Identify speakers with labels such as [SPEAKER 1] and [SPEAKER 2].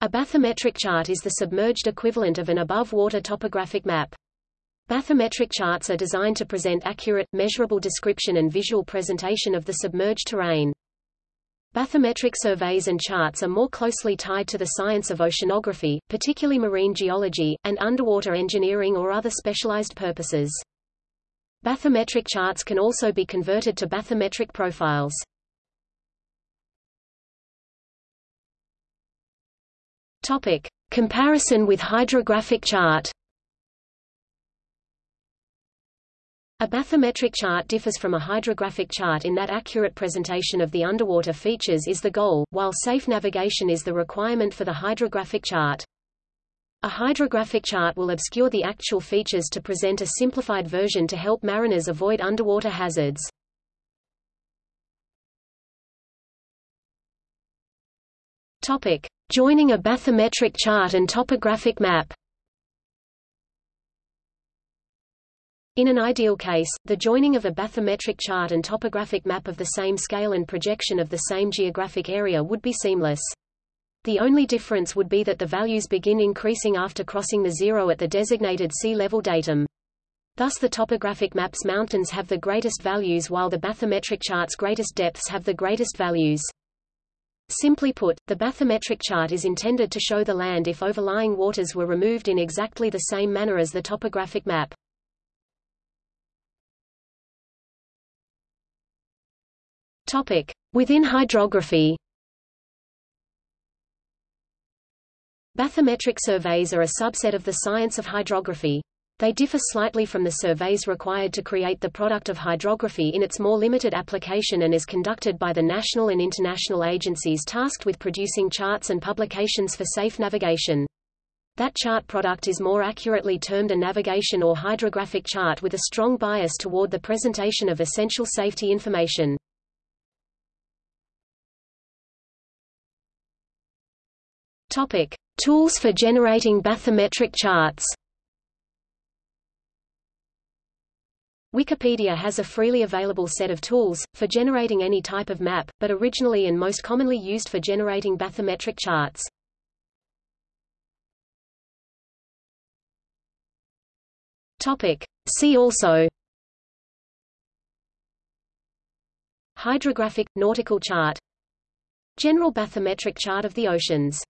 [SPEAKER 1] A bathymetric chart is the submerged equivalent of an above-water topographic map. Bathymetric charts are designed to present accurate, measurable description and visual presentation of the submerged terrain. Bathymetric surveys and charts are more closely tied to the science of oceanography, particularly marine geology, and underwater engineering or other specialized purposes. Bathymetric charts can also be converted to bathymetric profiles. Topic. Comparison with hydrographic chart A bathymetric chart differs from a hydrographic chart in that accurate presentation of the underwater features is the goal, while safe navigation is the requirement for the hydrographic chart. A hydrographic chart will obscure the actual features to present a simplified version to help mariners avoid underwater hazards. Topic: Joining a bathymetric chart and topographic map. In an ideal case, the joining of a bathymetric chart and topographic map of the same scale and projection of the same geographic area would be seamless. The only difference would be that the values begin increasing after crossing the zero at the designated sea level datum. Thus the topographic map's mountains have the greatest values while the bathymetric chart's greatest depths have the greatest values. Simply put, the bathymetric chart is intended to show the land if overlying waters were removed in exactly the same manner as the topographic map. Topic: Within hydrography. Bathymetric surveys are a subset of the science of hydrography. They differ slightly from the surveys required to create the product of hydrography in its more limited application and is conducted by the national and international agencies tasked with producing charts and publications for safe navigation. That chart product is more accurately termed a navigation or hydrographic chart with a strong bias toward the presentation of essential safety information. Topic: Tools for generating bathymetric charts. Wikipedia has a freely available set of tools, for generating any type of map, but originally and most commonly used for generating bathymetric charts. Topic. See also Hydrographic, nautical chart General bathymetric chart of the oceans